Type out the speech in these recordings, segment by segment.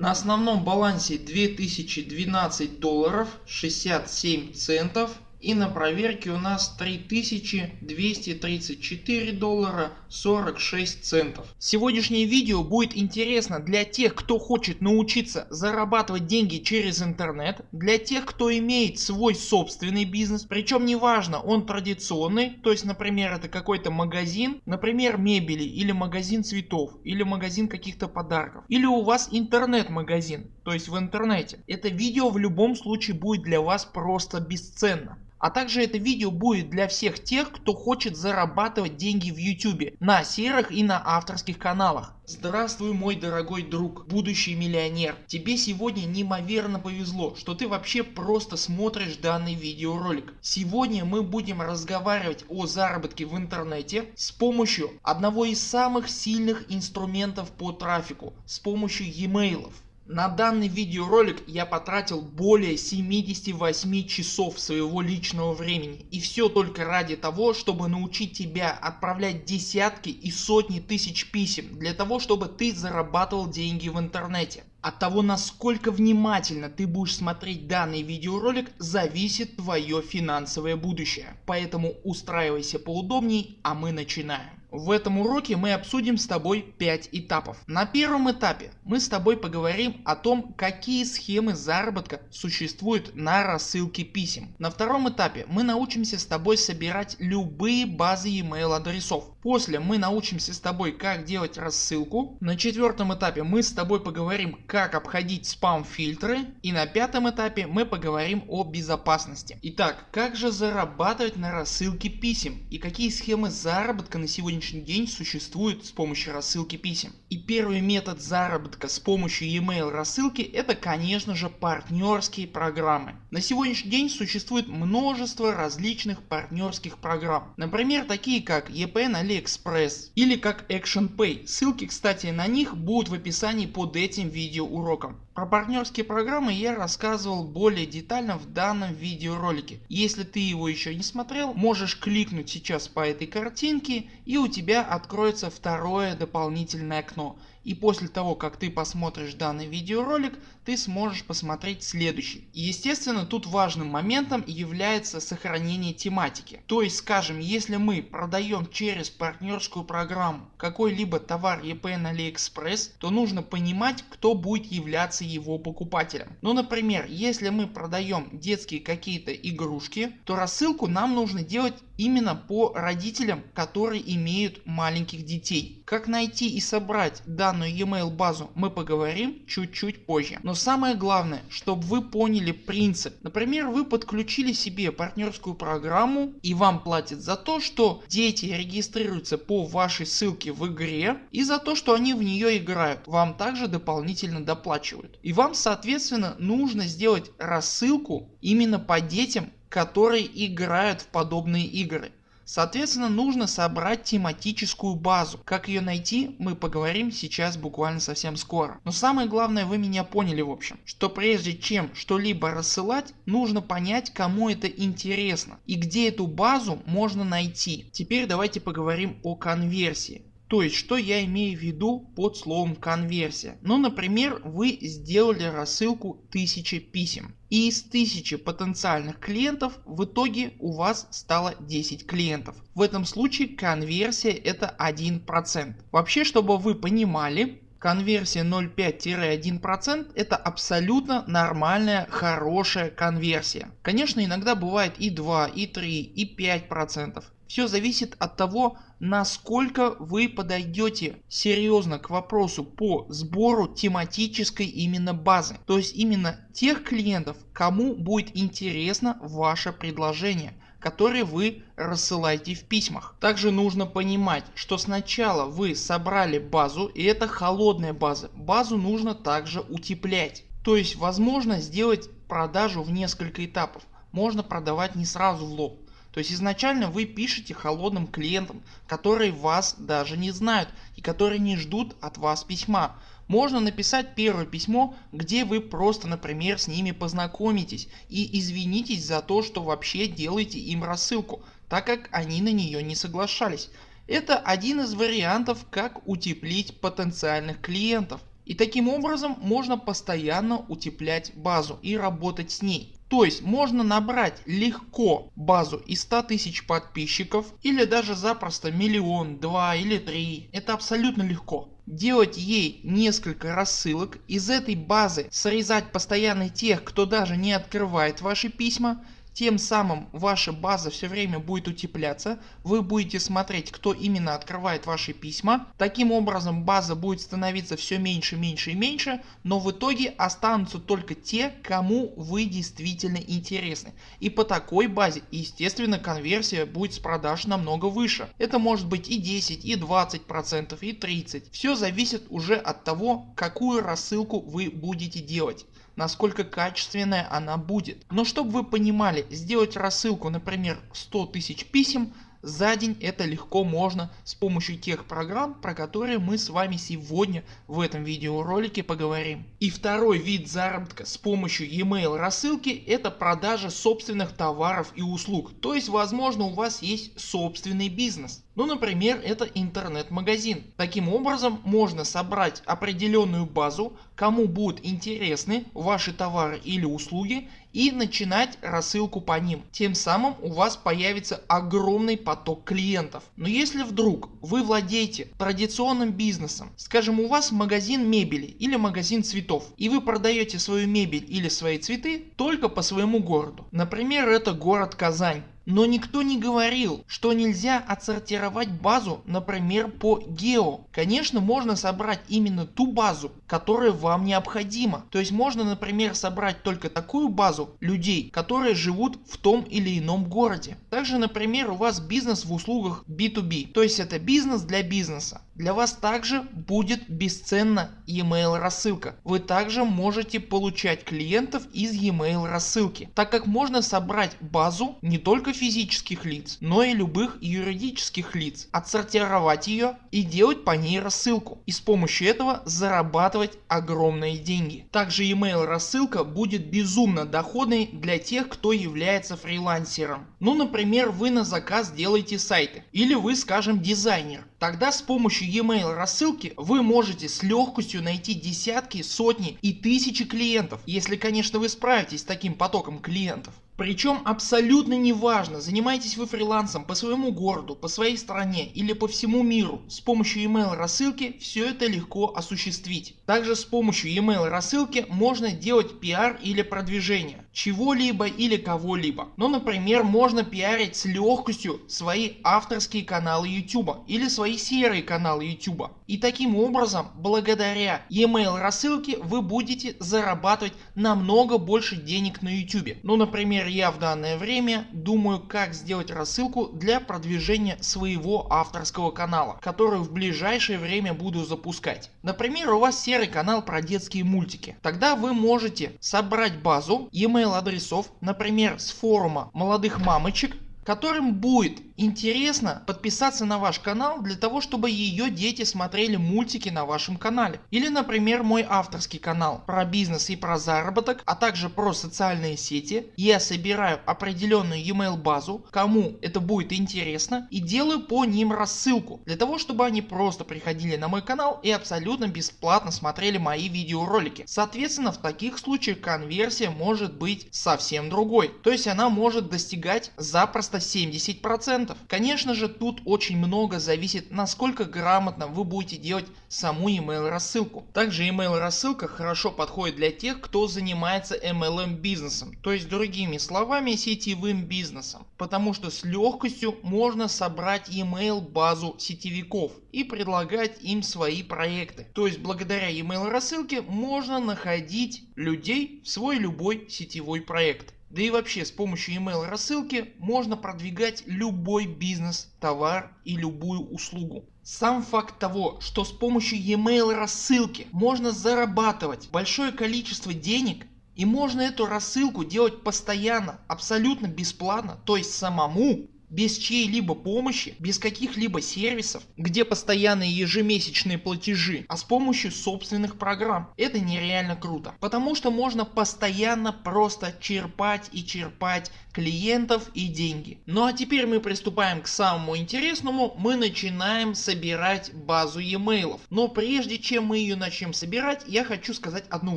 На основном балансе 2012 долларов 67 центов и на проверке у нас 3234 доллара 46 центов. Сегодняшнее видео будет интересно для тех кто хочет научиться зарабатывать деньги через интернет, для тех кто имеет свой собственный бизнес, причем неважно он традиционный, то есть например это какой-то магазин, например мебели или магазин цветов или магазин каких-то подарков или у вас интернет магазин, то есть в интернете. Это видео в любом случае будет для вас просто бесценно. А также это видео будет для всех тех кто хочет зарабатывать деньги в YouTube на серых и на авторских каналах. Здравствуй мой дорогой друг, будущий миллионер. Тебе сегодня неимоверно повезло, что ты вообще просто смотришь данный видеоролик. Сегодня мы будем разговаривать о заработке в интернете с помощью одного из самых сильных инструментов по трафику, с помощью e-mailов. На данный видеоролик я потратил более 78 часов своего личного времени и все только ради того чтобы научить тебя отправлять десятки и сотни тысяч писем для того чтобы ты зарабатывал деньги в интернете. От того насколько внимательно ты будешь смотреть данный видеоролик зависит твое финансовое будущее. Поэтому устраивайся поудобней а мы начинаем. В этом уроке мы обсудим с тобой 5 этапов. На первом этапе мы с тобой поговорим о том какие схемы заработка существуют на рассылке писем. На втором этапе мы научимся с тобой собирать любые базы email адресов. После мы научимся с тобой как делать рассылку. На четвертом этапе мы с тобой поговорим как обходить спам фильтры. И на пятом этапе мы поговорим о безопасности. Итак как же зарабатывать на рассылке писем и какие схемы заработка на сегодня сегодняшний день существует с помощью рассылки писем. И первый метод заработка с помощью e-mail рассылки это конечно же партнерские программы. На сегодняшний день существует множество различных партнерских программ. Например такие как EPN AliExpress или как ActionPay. Ссылки кстати на них будут в описании под этим видеоуроком. Про партнерские программы я рассказывал более детально в данном видеоролике. Если ты его еще не смотрел можешь кликнуть сейчас по этой картинке и у тебя откроется второе дополнительное окно и после того как ты посмотришь данный видеоролик ты сможешь посмотреть следующий. Естественно тут важным моментом является сохранение тематики. То есть скажем если мы продаем через партнерскую программу какой-либо товар EP на AliExpress то нужно понимать кто будет являться его покупателем. Ну например если мы продаем детские какие-то игрушки то рассылку нам нужно делать именно по родителям которые имеют маленьких детей. Как найти и собрать данную e-mail базу мы поговорим чуть-чуть позже. Но самое главное чтобы вы поняли принцип. Например вы подключили себе партнерскую программу и вам платят за то что дети регистрируются по вашей ссылке в игре и за то что они в нее играют. Вам также дополнительно доплачивают. И вам соответственно нужно сделать рассылку именно по детям которые играют в подобные игры. Соответственно нужно собрать тематическую базу. Как ее найти мы поговорим сейчас буквально совсем скоро. Но самое главное вы меня поняли в общем. Что прежде чем что-либо рассылать нужно понять кому это интересно и где эту базу можно найти. Теперь давайте поговорим о конверсии. То есть что я имею в виду под словом конверсия. Ну например вы сделали рассылку 1000 писем и из 1000 потенциальных клиентов в итоге у вас стало 10 клиентов. В этом случае конверсия это 1%. Вообще чтобы вы понимали конверсия 0,5-1% это абсолютно нормальная хорошая конверсия. Конечно иногда бывает и 2, и 3, и 5%. Все зависит от того насколько вы подойдете серьезно к вопросу по сбору тематической именно базы. То есть именно тех клиентов кому будет интересно ваше предложение которые вы рассылаете в письмах. Также нужно понимать что сначала вы собрали базу и это холодная база. Базу нужно также утеплять. То есть возможно сделать продажу в несколько этапов. Можно продавать не сразу в лоб. То есть изначально вы пишете холодным клиентам, которые вас даже не знают и которые не ждут от вас письма. Можно написать первое письмо, где вы просто например с ними познакомитесь и извинитесь за то, что вообще делаете им рассылку, так как они на нее не соглашались. Это один из вариантов как утеплить потенциальных клиентов. И таким образом можно постоянно утеплять базу и работать с ней. То есть можно набрать легко базу из 100 тысяч подписчиков или даже запросто миллион, два или три. Это абсолютно легко делать ей несколько рассылок, из этой базы срезать постоянно тех кто даже не открывает ваши письма тем самым ваша база все время будет утепляться, вы будете смотреть кто именно открывает ваши письма. Таким образом база будет становиться все меньше, меньше и меньше, но в итоге останутся только те кому вы действительно интересны. И по такой базе естественно конверсия будет с продаж намного выше. Это может быть и 10 и 20 процентов и 30. Все зависит уже от того какую рассылку вы будете делать насколько качественная она будет. Но чтобы вы понимали сделать рассылку например 100 тысяч писем за день это легко можно с помощью тех программ про которые мы с вами сегодня в этом видеоролике поговорим. И второй вид заработка с помощью e-mail рассылки это продажа собственных товаров и услуг. То есть возможно у вас есть собственный бизнес. Ну например это интернет-магазин. Таким образом можно собрать определенную базу кому будут интересны ваши товары или услуги и начинать рассылку по ним. Тем самым у вас появится огромный поток клиентов. Но если вдруг вы владеете традиционным бизнесом, скажем у вас магазин мебели или магазин цветов и вы продаете свою мебель или свои цветы только по своему городу. Например это город Казань. Но никто не говорил, что нельзя отсортировать базу, например, по гео. Конечно, можно собрать именно ту базу, которая вам необходима. То есть можно, например, собрать только такую базу людей, которые живут в том или ином городе. Также, например, у вас бизнес в услугах B2B, то есть это бизнес для бизнеса. Для вас также будет бесценна e-mail рассылка. Вы также можете получать клиентов из e-mail рассылки, так как можно собрать базу не только физических лиц, но и любых юридических лиц, отсортировать ее и делать по ней рассылку и с помощью этого зарабатывать огромные деньги. Также email рассылка будет безумно доходной для тех кто является фрилансером. Ну например вы на заказ делаете сайты или вы скажем дизайнер. Тогда с помощью e-mail рассылки вы можете с легкостью найти десятки, сотни и тысячи клиентов, если конечно вы справитесь с таким потоком клиентов. Причем абсолютно неважно занимаетесь вы фрилансом по своему городу, по своей стране или по всему миру. С помощью email рассылки все это легко осуществить. Также с помощью email рассылки можно делать пиар или продвижение чего-либо или кого-либо. Ну например можно пиарить с легкостью свои авторские каналы YouTube или свои серые каналы YouTube. И таким образом благодаря email рассылке вы будете зарабатывать намного больше денег на YouTube. Ну например я в данное время думаю как сделать рассылку для продвижения своего авторского канала, который в ближайшее время буду запускать. Например у вас серый канал про детские мультики. Тогда вы можете собрать базу e-mail адресов, например с форума молодых мамочек которым будет интересно подписаться на ваш канал для того чтобы ее дети смотрели мультики на вашем канале. Или например мой авторский канал про бизнес и про заработок, а также про социальные сети. Я собираю определенную e-mail базу, кому это будет интересно и делаю по ним рассылку для того чтобы они просто приходили на мой канал и абсолютно бесплатно смотрели мои видеоролики. Соответственно в таких случаях конверсия может быть совсем другой. То есть она может достигать запросто 70%. Конечно же тут очень много зависит насколько грамотно вы будете делать саму email рассылку. Также email рассылка хорошо подходит для тех кто занимается MLM бизнесом, то есть другими словами сетевым бизнесом, потому что с легкостью можно собрать email базу сетевиков и предлагать им свои проекты. То есть благодаря email рассылке можно находить людей в свой любой сетевой проект. Да и вообще с помощью email рассылки можно продвигать любой бизнес, товар и любую услугу. Сам факт того, что с помощью email рассылки можно зарабатывать большое количество денег и можно эту рассылку делать постоянно, абсолютно бесплатно, то есть самому, без чьей-либо помощи, без каких-либо сервисов, где постоянные ежемесячные платежи, а с помощью собственных программ. Это нереально круто, потому что можно постоянно просто черпать и черпать клиентов и деньги. Ну а теперь мы приступаем к самому интересному, мы начинаем собирать базу e-mail. Но прежде чем мы ее начнем собирать, я хочу сказать одну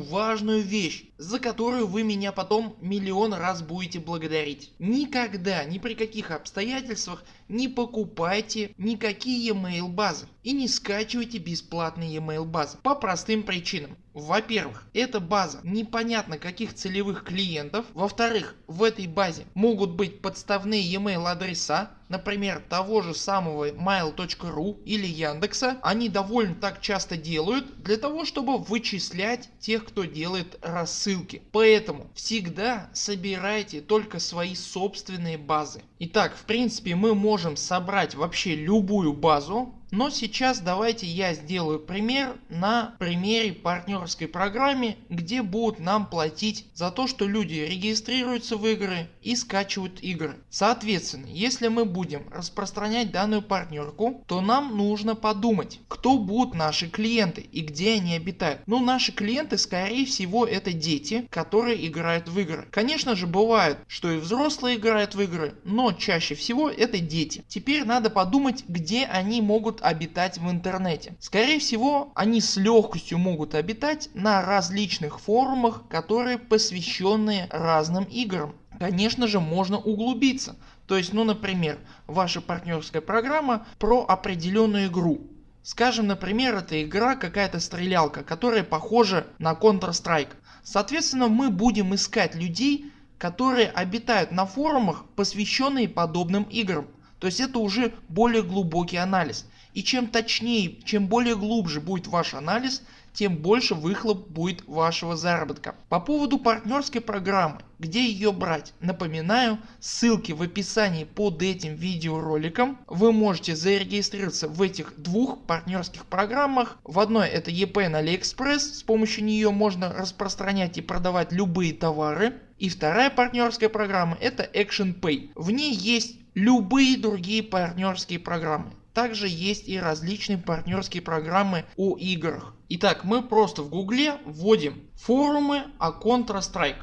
важную вещь, за которую вы меня потом миллион раз будете благодарить. Никогда, ни при каких обстоятельствах не покупайте никакие e-mail базы и не скачивайте бесплатные e-mail базы по простым причинам. Во-первых, эта база непонятно каких целевых клиентов. Во-вторых, в этой базе могут быть подставные e-mail адреса, например того же самого mail.ru или Яндекса. Они довольно так часто делают для того чтобы вычислять тех кто делает рассылки. Поэтому всегда собирайте только свои собственные базы. Итак в принципе мы можем собрать вообще любую базу но сейчас давайте я сделаю пример на примере партнерской программе, где будут нам платить за то, что люди регистрируются в игры и скачивают игры. Соответственно, если мы будем распространять данную партнерку, то нам нужно подумать, кто будут наши клиенты и где они обитают. Ну наши клиенты скорее всего это дети, которые играют в игры. Конечно же бывает, что и взрослые играют в игры, но чаще всего это дети. Теперь надо подумать, где они могут обитать в интернете. Скорее всего они с легкостью могут обитать на различных форумах которые посвященные разным играм. Конечно же можно углубиться. То есть ну например ваша партнерская программа про определенную игру. Скажем например это игра какая-то стрелялка которая похожа на Counter Strike. Соответственно мы будем искать людей которые обитают на форумах посвященные подобным играм. То есть это уже более глубокий анализ. И чем точнее, чем более глубже будет ваш анализ, тем больше выхлоп будет вашего заработка. По поводу партнерской программы, где ее брать, напоминаю ссылки в описании под этим видеороликом. Вы можете зарегистрироваться в этих двух партнерских программах. В одной это EP на AliExpress, с помощью нее можно распространять и продавать любые товары. И вторая партнерская программа это Action Pay. В ней есть любые другие партнерские программы. Также есть и различные партнерские программы о играх. Итак мы просто в гугле вводим форумы о Counter Strike.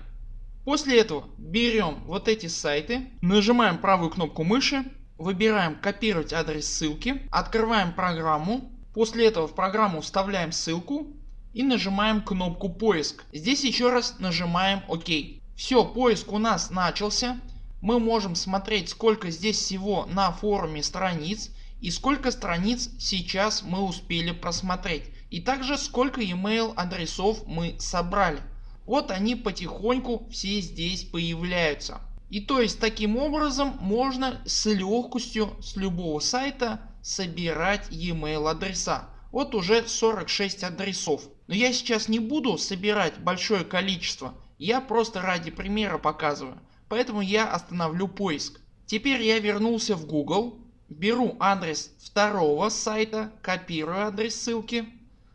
После этого берем вот эти сайты, нажимаем правую кнопку мыши, выбираем копировать адрес ссылки, открываем программу, после этого в программу вставляем ссылку и нажимаем кнопку поиск. Здесь еще раз нажимаем ОК. Все поиск у нас начался. Мы можем смотреть сколько здесь всего на форуме страниц и сколько страниц сейчас мы успели просмотреть и также сколько email адресов мы собрали. Вот они потихоньку все здесь появляются. И то есть таким образом можно с легкостью с любого сайта собирать email адреса. Вот уже 46 адресов. Но я сейчас не буду собирать большое количество. Я просто ради примера показываю. Поэтому я остановлю поиск. Теперь я вернулся в Google беру адрес второго сайта, копирую адрес ссылки,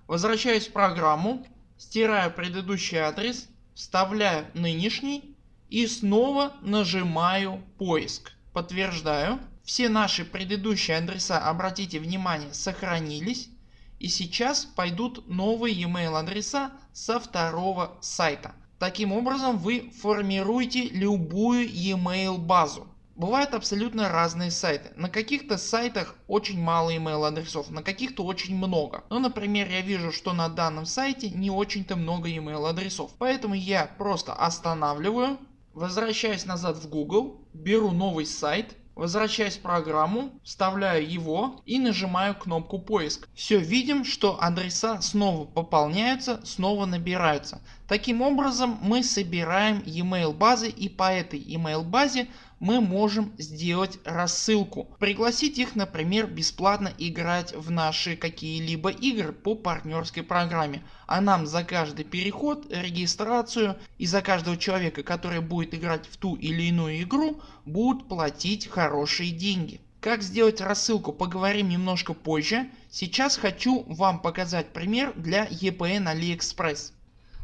возвращаюсь в программу, стираю предыдущий адрес, вставляю нынешний и снова нажимаю поиск. Подтверждаю. Все наши предыдущие адреса обратите внимание сохранились и сейчас пойдут новые e-mail адреса со второго сайта. Таким образом вы формируете любую e-mail базу. Бывают абсолютно разные сайты. На каких-то сайтах очень мало email адресов, на каких-то очень много. Ну например я вижу что на данном сайте не очень-то много email адресов. Поэтому я просто останавливаю, возвращаюсь назад в Google, беру новый сайт, возвращаюсь в программу, вставляю его и нажимаю кнопку поиск. Все видим что адреса снова пополняются, снова набираются. Таким образом мы собираем email базы и по этой email базе мы можем сделать рассылку. Пригласить их например бесплатно играть в наши какие-либо игры по партнерской программе. А нам за каждый переход, регистрацию и за каждого человека который будет играть в ту или иную игру будут платить хорошие деньги. Как сделать рассылку поговорим немножко позже. Сейчас хочу вам показать пример для EPN AliExpress.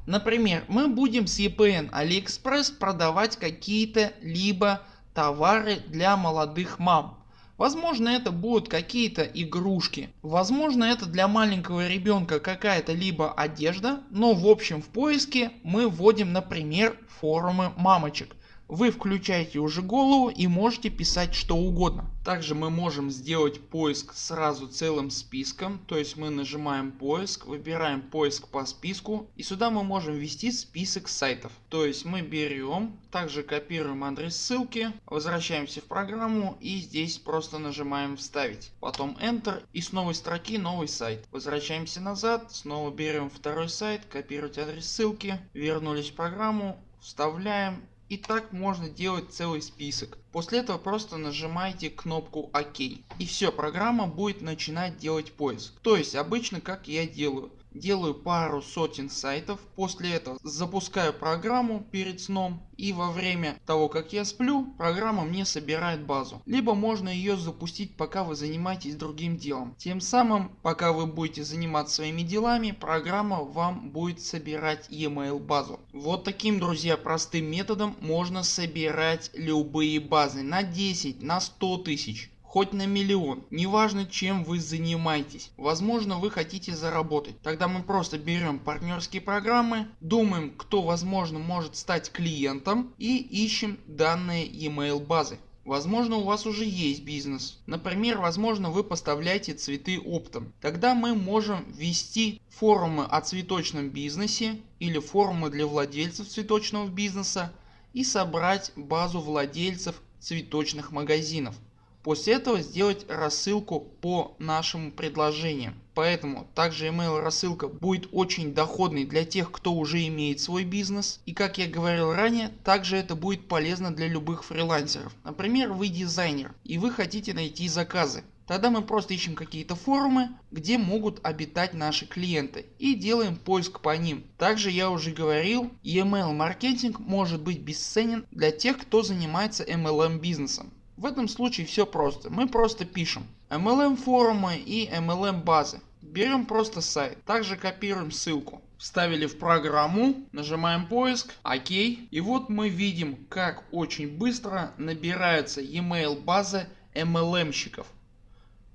Например мы будем с EPN AliExpress продавать какие-то либо товары для молодых мам. Возможно это будут какие-то игрушки, возможно это для маленького ребенка какая-то либо одежда, но в общем в поиске мы вводим например форумы мамочек вы включаете уже голову и можете писать что угодно. Также мы можем сделать поиск сразу целым списком, то есть мы нажимаем поиск, выбираем поиск по списку и сюда мы можем ввести список сайтов. То есть мы берем, также копируем адрес ссылки, возвращаемся в программу и здесь просто нажимаем вставить. Потом Enter и с новой строки новый сайт. Возвращаемся назад, снова берем второй сайт, копировать адрес ссылки, вернулись в программу, вставляем и так можно делать целый список. После этого просто нажимаете кнопку ОК. И все, программа будет начинать делать поиск. То есть обычно как я делаю делаю пару сотен сайтов, после этого запускаю программу перед сном и во время того как я сплю программа мне собирает базу. Либо можно ее запустить пока вы занимаетесь другим делом. Тем самым пока вы будете заниматься своими делами программа вам будет собирать e-mail базу. Вот таким друзья простым методом можно собирать любые базы на 10, на 100 тысяч хоть на миллион, неважно чем вы занимаетесь. Возможно вы хотите заработать. Тогда мы просто берем партнерские программы, думаем кто возможно может стать клиентом и ищем данные email базы. Возможно у вас уже есть бизнес. Например, возможно вы поставляете цветы оптом. Тогда мы можем ввести форумы о цветочном бизнесе или форумы для владельцев цветочного бизнеса и собрать базу владельцев цветочных магазинов. После этого сделать рассылку по нашему предложению. Поэтому также email рассылка будет очень доходной для тех кто уже имеет свой бизнес. И как я говорил ранее также это будет полезно для любых фрилансеров. Например вы дизайнер и вы хотите найти заказы. Тогда мы просто ищем какие-то форумы, где могут обитать наши клиенты и делаем поиск по ним. Также я уже говорил, email маркетинг может быть бесценен для тех, кто занимается MLM бизнесом. В этом случае все просто. Мы просто пишем MLM форумы и MLM базы. Берем просто сайт. Также копируем ссылку. Вставили в программу, нажимаем поиск, ОК. И вот мы видим как очень быстро набирается e-mail база MLM-щиков.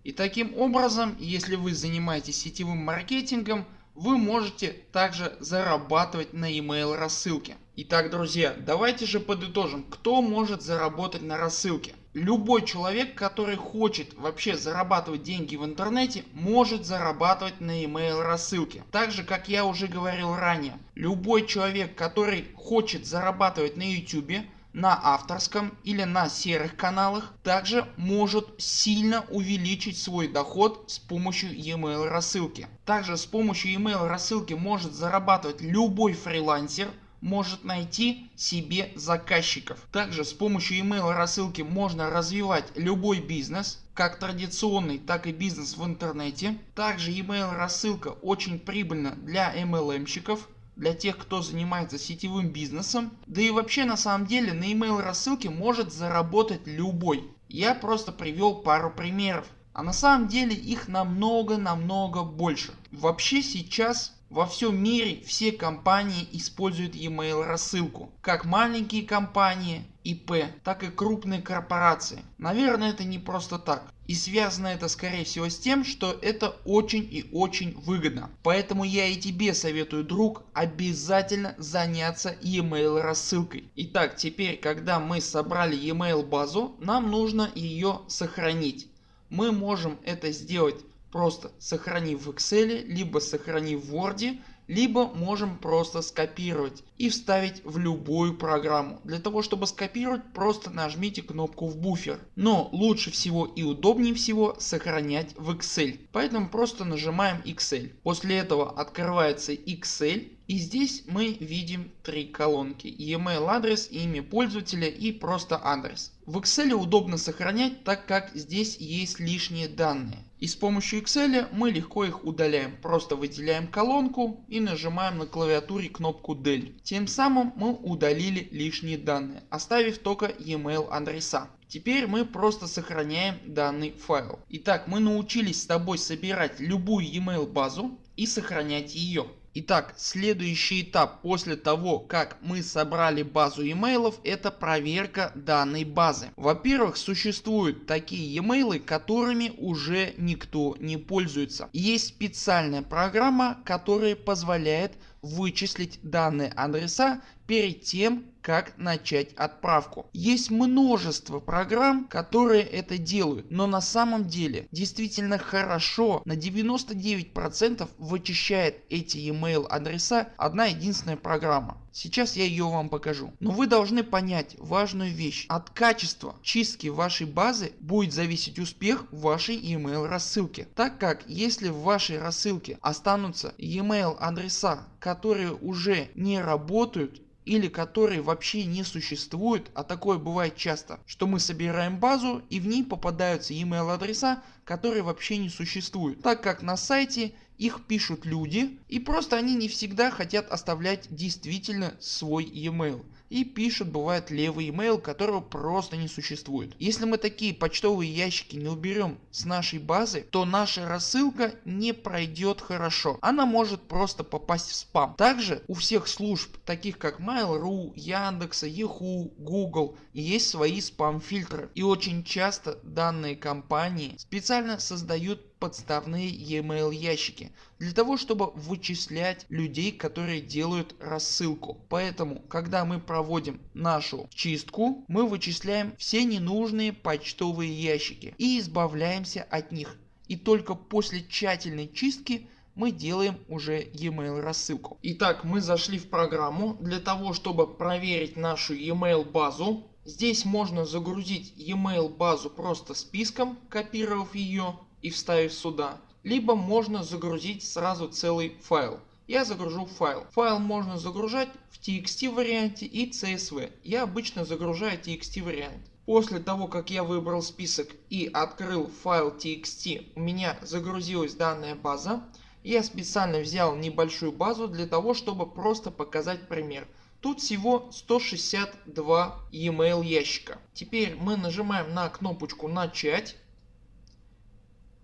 И таким образом, если вы занимаетесь сетевым маркетингом, вы можете также зарабатывать на email рассылке. Итак друзья, давайте же подытожим, кто может заработать на рассылке. Любой человек который хочет вообще зарабатывать деньги в интернете может зарабатывать на email рассылке. Так же как я уже говорил ранее, любой человек который хочет зарабатывать на YouTube на авторском или на серых каналах также может сильно увеличить свой доход с помощью e-mail рассылки. Также с помощью e-mail рассылки может зарабатывать любой фрилансер может найти себе заказчиков. Также с помощью email рассылки можно развивать любой бизнес, как традиционный, так и бизнес в интернете. Также email рассылка очень прибыльна для MLM-щиков, для тех кто занимается сетевым бизнесом. Да и вообще на самом деле на email рассылке может заработать любой. Я просто привел пару примеров. А на самом деле их намного намного больше. Вообще сейчас во всем мире все компании используют e-mail рассылку. Как маленькие компании ИП, так и крупные корпорации. Наверное это не просто так. И связано это скорее всего с тем, что это очень и очень выгодно. Поэтому я и тебе советую друг обязательно заняться e-mail рассылкой. Итак теперь когда мы собрали e-mail базу нам нужно ее сохранить. Мы можем это сделать просто сохранив в Excel, либо сохранив в Word, либо можем просто скопировать и вставить в любую программу. Для того чтобы скопировать просто нажмите кнопку в буфер. Но лучше всего и удобнее всего сохранять в Excel. Поэтому просто нажимаем Excel. После этого открывается Excel и здесь мы видим три колонки e-mail адрес, имя пользователя и просто адрес. В Excel удобно сохранять так как здесь есть лишние данные. И с помощью Excel мы легко их удаляем. Просто выделяем колонку и нажимаем на клавиатуре кнопку Del. Тем самым мы удалили лишние данные, оставив только e-mail адреса. Теперь мы просто сохраняем данный файл. Итак мы научились с тобой собирать любую e-mail базу и сохранять ее. Итак, следующий этап после того как мы собрали базу имейлов это проверка данной базы. Во-первых существуют такие e-mail, которыми уже никто не пользуется. Есть специальная программа которая позволяет вычислить данные адреса перед тем как начать отправку. Есть множество программ которые это делают, но на самом деле действительно хорошо на 99% вычищает эти email адреса одна единственная программа. Сейчас я ее вам покажу. Но вы должны понять важную вещь. От качества чистки вашей базы будет зависеть успех вашей email рассылки. Так как если в вашей рассылке останутся email адреса которые уже не работают или которые вообще не существуют, а такое бывает часто, что мы собираем базу и в ней попадаются email адреса, которые вообще не существуют, так как на сайте их пишут люди и просто они не всегда хотят оставлять действительно свой e-mail и пишут бывает левый email которого просто не существует. Если мы такие почтовые ящики не уберем с нашей базы то наша рассылка не пройдет хорошо. Она может просто попасть в спам. Также у всех служб таких как Mail.ru, Яндекса, Yahoo, Google есть свои спам фильтры и очень часто данные компании специально создают подставные e-mail ящики для того чтобы вычислять людей которые делают рассылку. Поэтому когда мы проводим нашу чистку мы вычисляем все ненужные почтовые ящики и избавляемся от них. И только после тщательной чистки мы делаем уже e-mail рассылку. Итак мы зашли в программу для того чтобы проверить нашу e-mail базу. Здесь можно загрузить e-mail базу просто списком копировав ее и вставив сюда. Либо можно загрузить сразу целый файл. Я загружу файл. Файл можно загружать в TXT варианте и CSV. Я обычно загружаю TXT вариант. После того как я выбрал список и открыл файл TXT у меня загрузилась данная база. Я специально взял небольшую базу для того чтобы просто показать пример. Тут всего 162 e-mail ящика. Теперь мы нажимаем на кнопочку начать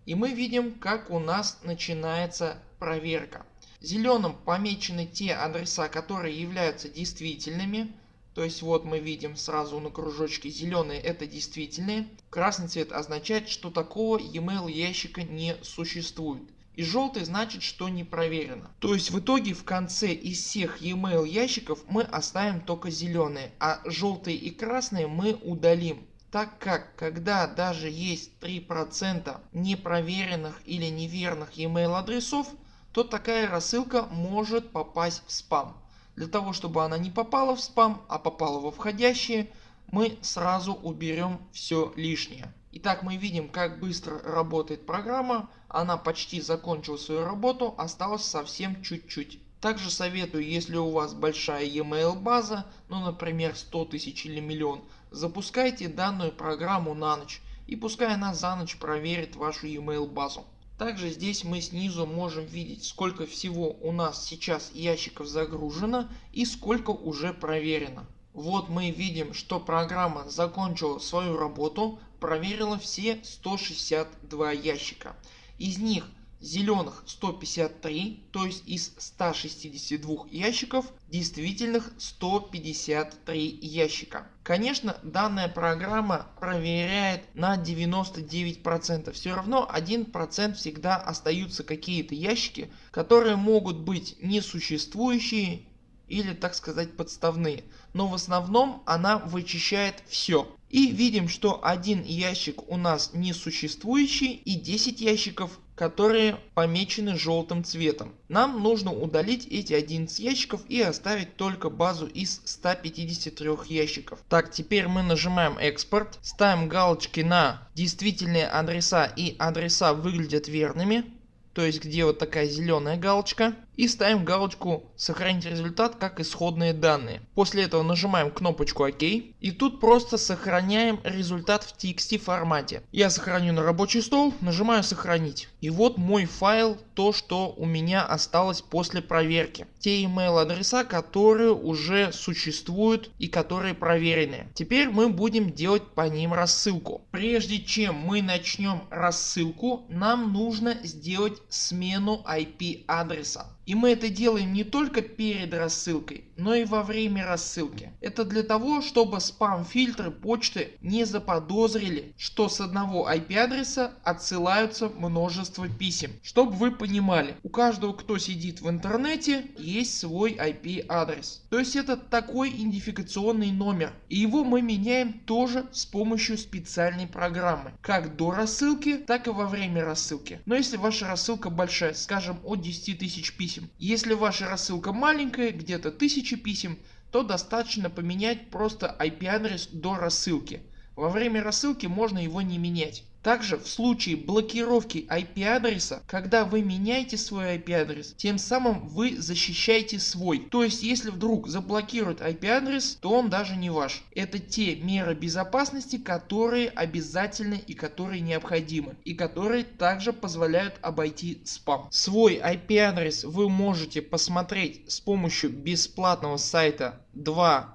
и мы видим как у нас начинается проверка. Зеленым помечены те адреса которые являются действительными. То есть вот мы видим сразу на кружочке зеленые это действительные. Красный цвет означает что такого e-mail ящика не существует. И желтый значит что не проверено. То есть в итоге в конце из всех e-mail ящиков мы оставим только зеленые, а желтые и красные мы удалим так как когда даже есть 3% непроверенных или неверных email адресов, то такая рассылка может попасть в спам. Для того чтобы она не попала в спам, а попала во входящие, мы сразу уберем все лишнее. Итак мы видим как быстро работает программа, она почти закончила свою работу, осталось совсем чуть-чуть. Также советую если у вас большая e-mail база, ну например 100 тысяч или миллион, Запускайте данную программу на ночь и пускай она за ночь проверит вашу email базу. Также здесь мы снизу можем видеть сколько всего у нас сейчас ящиков загружено и сколько уже проверено. Вот мы видим что программа закончила свою работу, проверила все 162 ящика. Из них зеленых 153, то есть из 162 ящиков действительных 153 ящика. Конечно данная программа проверяет на 99%. Все равно 1% всегда остаются какие-то ящики которые могут быть несуществующие или так сказать подставные. Но в основном она вычищает все. И видим что один ящик у нас несуществующий и 10 ящиков которые помечены желтым цветом. Нам нужно удалить эти 11 ящиков и оставить только базу из 153 ящиков. Так теперь мы нажимаем экспорт, ставим галочки на действительные адреса и адреса выглядят верными то есть где вот такая зеленая галочка и ставим галочку сохранить результат как исходные данные. После этого нажимаем кнопочку ОК и тут просто сохраняем результат в TXT формате. Я сохраню на рабочий стол, нажимаю сохранить. И вот мой файл, то что у меня осталось после проверки. Те email адреса которые уже существуют и которые проверены. Теперь мы будем делать по ним рассылку. Прежде чем мы начнем рассылку нам нужно сделать смену IP адреса. И мы это делаем не только перед рассылкой, но и во время рассылки. Это для того, чтобы спам фильтры почты не заподозрили, что с одного IP адреса отсылаются множество писем. Чтобы вы понимали, у каждого кто сидит в интернете есть свой IP адрес. То есть это такой идентификационный номер. И его мы меняем тоже с помощью специальной программы. Как до рассылки, так и во время рассылки. Но если ваша рассылка большая, скажем от 10 тысяч писем. Если ваша рассылка маленькая, где-то 1000 писем, то достаточно поменять просто IP адрес до рассылки. Во время рассылки можно его не менять. Также в случае блокировки IP адреса, когда вы меняете свой IP адрес, тем самым вы защищаете свой. То есть если вдруг заблокируют IP адрес, то он даже не ваш. Это те меры безопасности, которые обязательны и которые необходимы. И которые также позволяют обойти спам. Свой IP адрес вы можете посмотреть с помощью бесплатного сайта 2ip.ua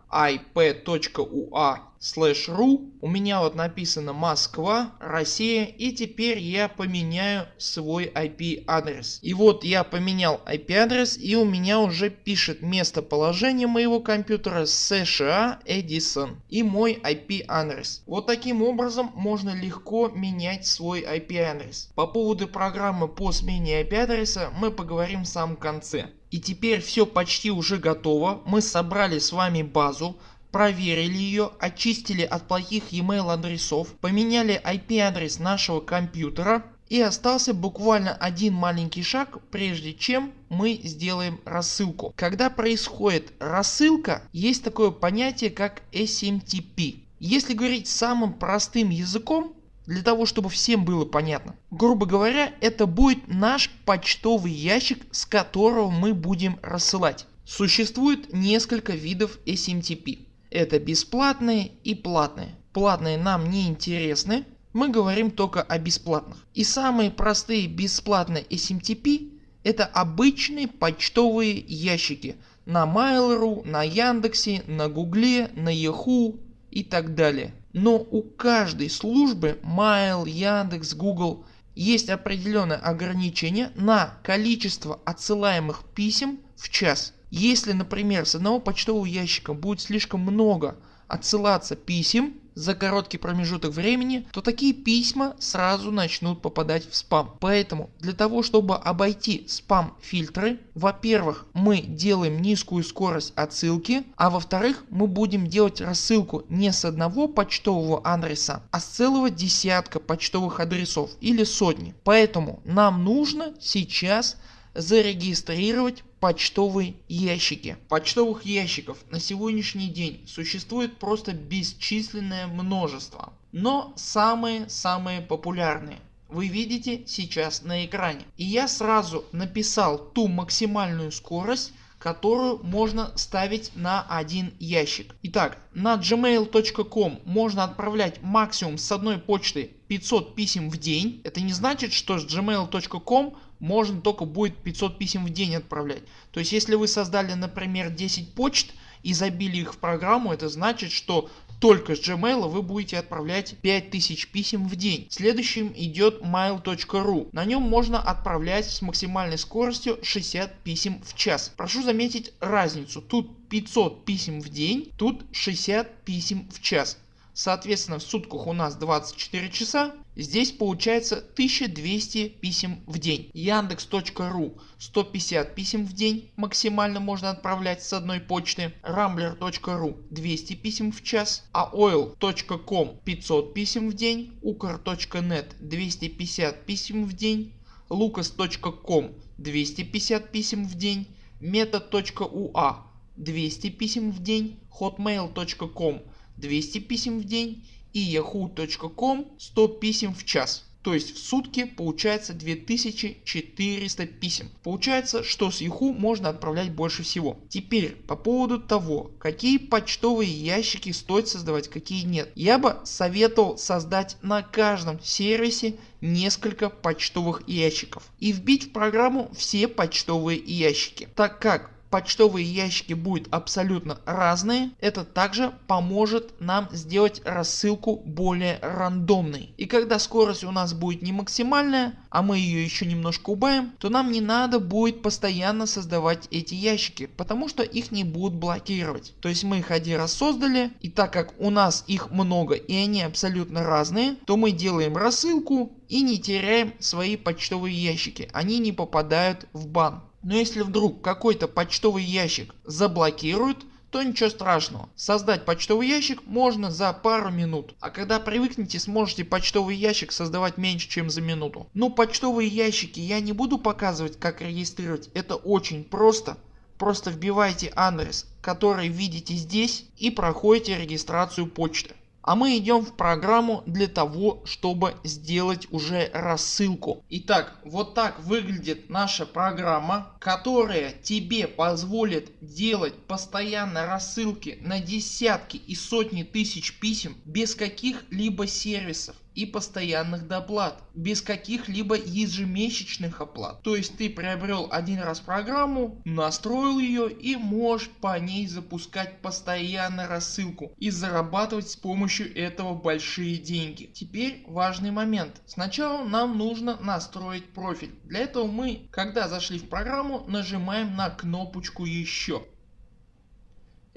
ru. У меня вот написано Москва, Россия и теперь я поменяю свой IP адрес. И вот я поменял IP адрес и у меня уже пишет местоположение моего компьютера США Edison и мой IP адрес. Вот таким образом можно легко менять свой IP адрес. По поводу программы по смене IP адреса мы поговорим в самом конце. И теперь все почти уже готово. Мы собрали с вами базу, проверили ее, очистили от плохих email адресов, поменяли IP адрес нашего компьютера и остался буквально один маленький шаг прежде чем мы сделаем рассылку. Когда происходит рассылка есть такое понятие как SMTP. Если говорить самым простым языком для того чтобы всем было понятно. Грубо говоря это будет наш почтовый ящик с которого мы будем рассылать. Существует несколько видов SMTP. Это бесплатные и платные. Платные нам не интересны. Мы говорим только о бесплатных. И самые простые бесплатные SMTP это обычные почтовые ящики на Mail.ru, на Яндексе, на Гугле, на Yahoo и так далее. Но у каждой службы Mail, Яндекс, Google есть определенное ограничение на количество отсылаемых писем в час. Если например с одного почтового ящика будет слишком много отсылаться писем за короткий промежуток времени, то такие письма сразу начнут попадать в спам. Поэтому для того чтобы обойти спам фильтры, во-первых мы делаем низкую скорость отсылки, а во-вторых мы будем делать рассылку не с одного почтового адреса, а с целого десятка почтовых адресов или сотни. Поэтому нам нужно сейчас зарегистрировать почтовые ящики. Почтовых ящиков на сегодняшний день существует просто бесчисленное множество. Но самые-самые популярные вы видите сейчас на экране. И я сразу написал ту максимальную скорость которую можно ставить на один ящик. Итак, на gmail.com можно отправлять максимум с одной почты 500 писем в день. Это не значит, что с gmail.com можно только будет 500 писем в день отправлять. То есть если вы создали например 10 почт и забили их в программу, это значит, что только с Gmail вы будете отправлять 5000 писем в день. Следующим идет mail.ru. На нем можно отправлять с максимальной скоростью 60 писем в час. Прошу заметить разницу. Тут 500 писем в день, тут 60 писем в час. Соответственно в сутках у нас 24 часа. Здесь получается 1200 писем в день. Яндекс.ру 150 писем в день максимально можно отправлять с одной почты. Rambler.ru 200 писем в час. А oil.com 500 писем в день. Ukr.net 250 писем в день. Lucas.com 250 писем в день. Meta.ua 200 писем в день. Hotmail.com 200 писем в день и yahoo.com 100 писем в час. То есть в сутки получается 2400 писем. Получается что с Yahoo можно отправлять больше всего. Теперь по поводу того какие почтовые ящики стоит создавать какие нет. Я бы советовал создать на каждом сервисе несколько почтовых ящиков и вбить в программу все почтовые ящики. Так как почтовые ящики будут абсолютно разные, это также поможет нам сделать рассылку более рандомной. И когда скорость у нас будет не максимальная, а мы ее еще немножко убавим, то нам не надо будет постоянно создавать эти ящики, потому что их не будут блокировать. То есть мы их один раз создали и так как у нас их много и они абсолютно разные, то мы делаем рассылку и не теряем свои почтовые ящики, они не попадают в бан. Но если вдруг какой-то почтовый ящик заблокируют, то ничего страшного. Создать почтовый ящик можно за пару минут. А когда привыкнете сможете почтовый ящик создавать меньше чем за минуту. Но почтовые ящики я не буду показывать как регистрировать. Это очень просто. Просто вбивайте адрес который видите здесь и проходите регистрацию почты. А мы идем в программу для того, чтобы сделать уже рассылку. Итак, вот так выглядит наша программа, которая тебе позволит делать постоянно рассылки на десятки и сотни тысяч писем без каких-либо сервисов и постоянных доплат, без каких-либо ежемесячных оплат. То есть ты приобрел один раз программу, настроил ее и можешь по ней запускать постоянно рассылку и зарабатывать с помощью этого большие деньги. Теперь важный момент. Сначала нам нужно настроить профиль. Для этого мы, когда зашли в программу, нажимаем на кнопочку еще.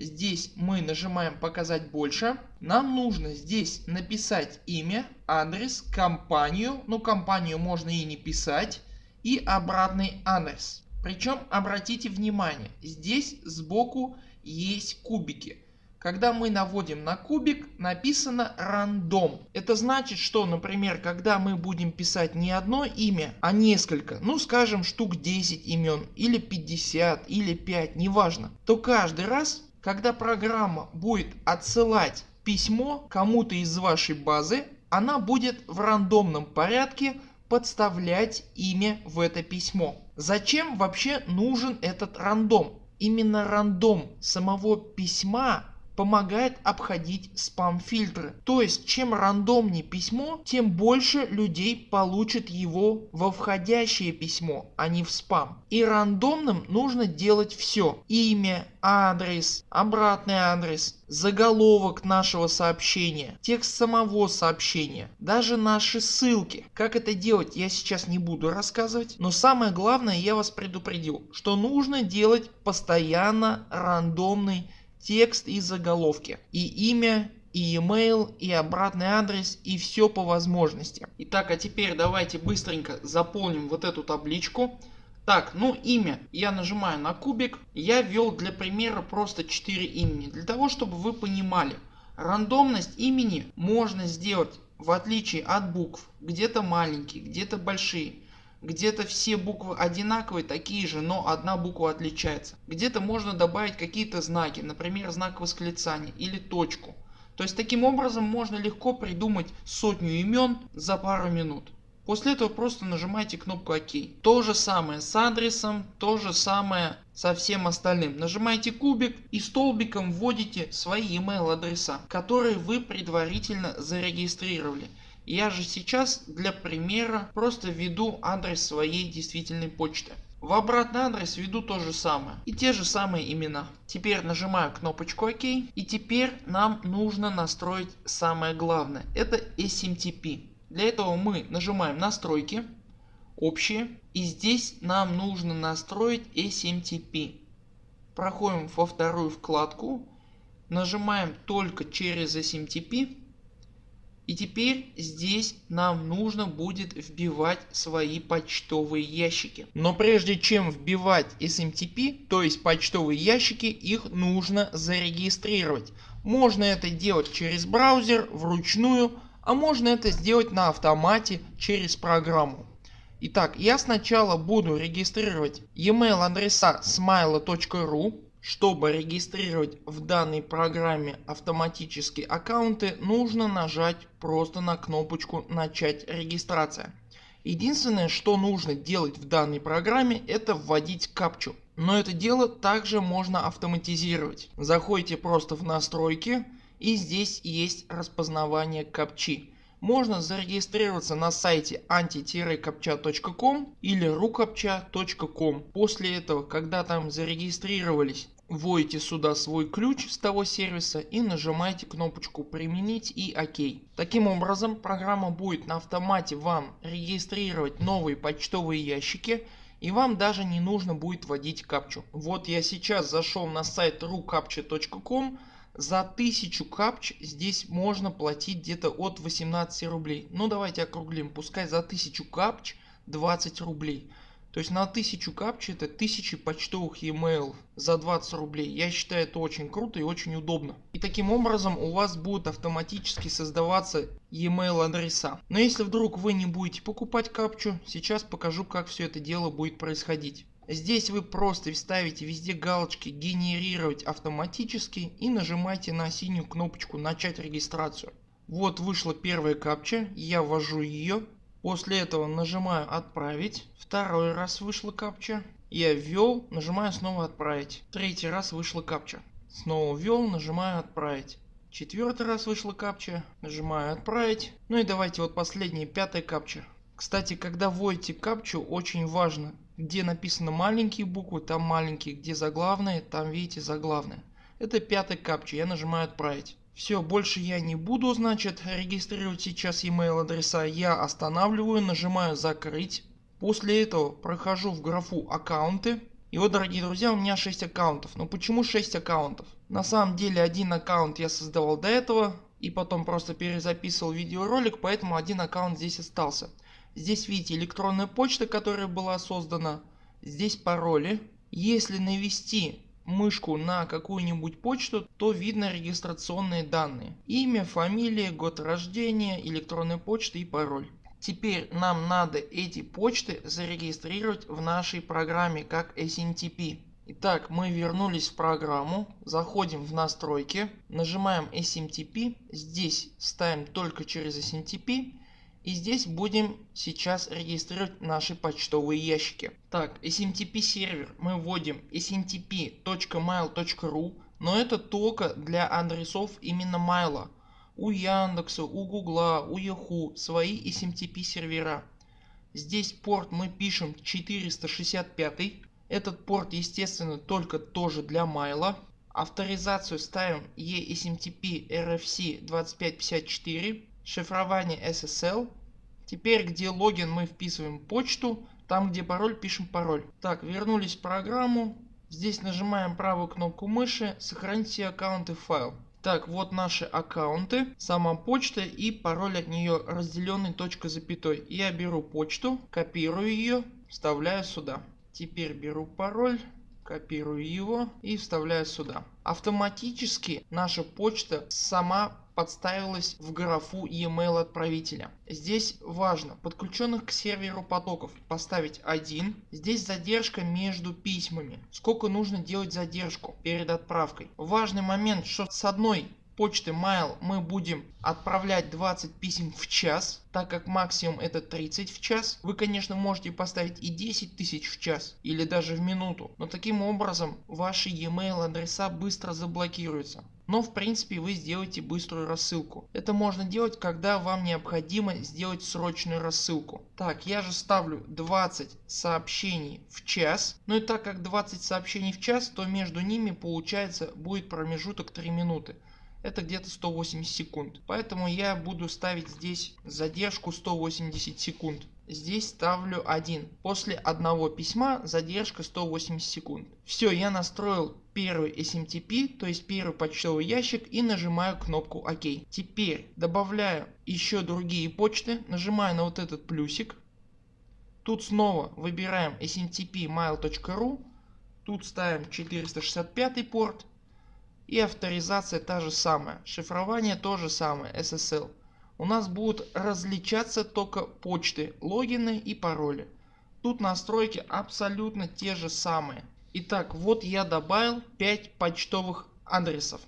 Здесь мы нажимаем показать больше. Нам нужно здесь написать имя, адрес, компанию. Ну компанию можно и не писать. И обратный адрес. Причем обратите внимание, здесь сбоку есть кубики. Когда мы наводим на кубик написано рандом. Это значит что например когда мы будем писать не одно имя а несколько ну скажем штук 10 имен или 50 или 5 неважно то каждый раз когда программа будет отсылать письмо кому-то из вашей базы, она будет в рандомном порядке подставлять имя в это письмо. Зачем вообще нужен этот рандом? Именно рандом самого письма помогает обходить спам фильтры. То есть чем рандомнее письмо, тем больше людей получат его во входящее письмо, а не в спам. И рандомным нужно делать все. Имя, адрес, обратный адрес, заголовок нашего сообщения, текст самого сообщения, даже наши ссылки. Как это делать я сейчас не буду рассказывать, но самое главное я вас предупредил, что нужно делать постоянно рандомный текст и заголовки и имя и email и обратный адрес и все по возможности. Итак а теперь давайте быстренько заполним вот эту табличку. Так ну имя я нажимаю на кубик я ввел для примера просто 4 имени для того чтобы вы понимали рандомность имени можно сделать в отличие от букв где-то маленькие где-то большие где-то все буквы одинаковые, такие же, но одна буква отличается. Где-то можно добавить какие-то знаки, например знак восклицания или точку. То есть таким образом можно легко придумать сотню имен за пару минут. После этого просто нажимаете кнопку ОК. То же самое с адресом, то же самое со всем остальным. Нажимаете кубик и столбиком вводите свои email адреса, которые вы предварительно зарегистрировали. Я же сейчас для примера просто введу адрес своей действительной почты. В обратный адрес введу то же самое и те же самые имена. Теперь нажимаю кнопочку ОК и теперь нам нужно настроить самое главное. Это SMTP. Для этого мы нажимаем настройки, общие и здесь нам нужно настроить SMTP. Проходим во вторую вкладку, нажимаем только через SMTP и теперь здесь нам нужно будет вбивать свои почтовые ящики. Но прежде чем вбивать SMTP, то есть почтовые ящики, их нужно зарегистрировать. Можно это делать через браузер вручную, а можно это сделать на автомате через программу. Итак, я сначала буду регистрировать e-mail адреса smile.ru чтобы регистрировать в данной программе автоматически аккаунты нужно нажать просто на кнопочку начать регистрация. Единственное что нужно делать в данной программе это вводить капчу. Но это дело также можно автоматизировать. Заходите просто в настройки и здесь есть распознавание капчи. можно зарегистрироваться на сайте anti-captcha.com или rucaptcha.com. После этого когда там зарегистрировались вводите сюда свой ключ с того сервиса и нажимаете кнопочку применить и ОК. Таким образом программа будет на автомате вам регистрировать новые почтовые ящики и вам даже не нужно будет вводить капчу. Вот я сейчас зашел на сайт rucaptcha.com за 1000 капч здесь можно платить где-то от 18 рублей. Ну давайте округлим, пускай за 1000 капч 20 рублей. То есть на 1000 капч это 1000 почтовых e-mail за 20 рублей. Я считаю это очень круто и очень удобно. И таким образом у вас будут автоматически создаваться e-mail адреса. Но если вдруг вы не будете покупать капчу, сейчас покажу как все это дело будет происходить. Здесь вы просто ставите везде галочки генерировать автоматически и нажимаете на синюю кнопочку начать регистрацию. Вот вышла первая капча, я ввожу ее. После этого нажимаю отправить. Второй раз вышла капча. Я ввел, нажимаю снова отправить. Третий раз вышла капча. Снова ввел, нажимаю отправить. Четвертый раз вышла капча, нажимаю отправить. Ну и давайте вот последняя пятая капча. Кстати когда вводите капчу очень важно где написано маленькие буквы там маленькие, где заглавные там видите заглавные. Это пятый капча, я нажимаю отправить. Все, больше я не буду значит регистрировать сейчас email адреса, я останавливаю, нажимаю закрыть. После этого прохожу в графу аккаунты. И вот дорогие друзья у меня 6 аккаунтов. Но почему 6 аккаунтов? На самом деле один аккаунт я создавал до этого и потом просто перезаписывал видеоролик поэтому один аккаунт здесь остался. Здесь видите электронная почта которая была создана. Здесь пароли. Если навести мышку на какую-нибудь почту, то видно регистрационные данные. Имя, фамилия, год рождения, электронная почта и пароль. Теперь нам надо эти почты зарегистрировать в нашей программе как SNTP. Итак, мы вернулись в программу, заходим в настройки, нажимаем SMTP, здесь ставим только через SMTP и здесь будем сейчас регистрировать наши почтовые ящики. Так SMTP сервер мы вводим smtp.mail.ru но это только для адресов именно Mail. У Яндекса, у Гугла, у Yahoo свои SMTP сервера. Здесь порт мы пишем 465. Этот порт естественно только тоже для Mail. Авторизацию ставим eSMTP RFC 2554 шифрование SSL. Теперь где логин мы вписываем почту, там где пароль пишем пароль. Так вернулись в программу. Здесь нажимаем правую кнопку мыши сохранить все аккаунты файл. Так вот наши аккаунты, сама почта и пароль от нее разделенный точка запятой. Я беру почту, копирую ее, вставляю сюда. Теперь беру пароль, копирую его и вставляю сюда. Автоматически наша почта сама подставилась в графу e-mail отправителя. Здесь важно подключенных к серверу потоков поставить один. Здесь задержка между письмами. Сколько нужно делать задержку перед отправкой. Важный момент что с одной почты mail мы будем отправлять 20 писем в час, так как максимум это 30 в час. Вы конечно можете поставить и 10 тысяч в час или даже в минуту, но таким образом ваши e-mail адреса быстро заблокируются. Но в принципе вы сделаете быструю рассылку. Это можно делать когда вам необходимо сделать срочную рассылку. Так я же ставлю 20 сообщений в час. Ну и так как 20 сообщений в час то между ними получается будет промежуток 3 минуты это где-то 180 секунд. Поэтому я буду ставить здесь задержку 180 секунд. Здесь ставлю 1. После одного письма задержка 180 секунд. Все я настроил первый SMTP, то есть первый почтовый ящик и нажимаю кнопку ОК. Теперь добавляю еще другие почты, нажимаю на вот этот плюсик. Тут снова выбираем smtp mail.ru, тут ставим 465 порт и авторизация та же самая, шифрование то же самое SSL. У нас будут различаться только почты, логины и пароли. Тут настройки абсолютно те же самые. Итак вот я добавил 5 почтовых адресов.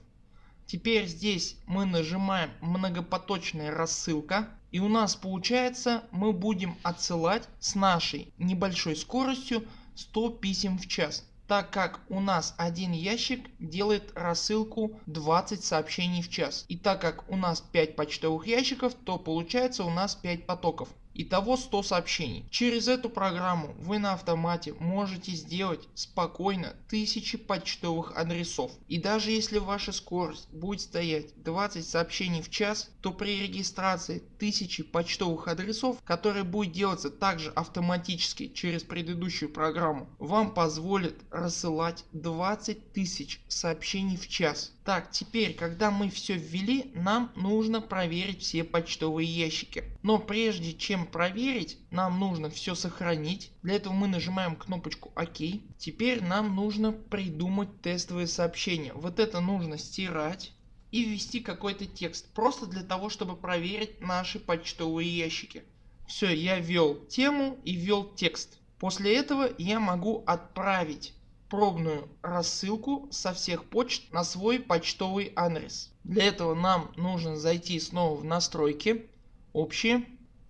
Теперь здесь мы нажимаем многопоточная рассылка и у нас получается мы будем отсылать с нашей небольшой скоростью 100 писем в час. Так как у нас один ящик делает рассылку 20 сообщений в час. И так как у нас 5 почтовых ящиков, то получается у нас 5 потоков. Итого 100 сообщений. Через эту программу вы на автомате можете сделать спокойно тысячи почтовых адресов. И даже если ваша скорость будет стоять 20 сообщений в час, то при регистрации тысячи почтовых адресов, которые будет делаться также автоматически через предыдущую программу, вам позволит рассылать 20 тысяч сообщений в час. Так теперь когда мы все ввели нам нужно проверить все почтовые ящики. Но прежде чем проверить нам нужно все сохранить. Для этого мы нажимаем кнопочку ОК. Теперь нам нужно придумать тестовые сообщения. Вот это нужно стирать и ввести какой-то текст. Просто для того чтобы проверить наши почтовые ящики. Все я ввел тему и ввел текст. После этого я могу отправить пробную рассылку со всех почт на свой почтовый адрес. Для этого нам нужно зайти снова в настройки, общие,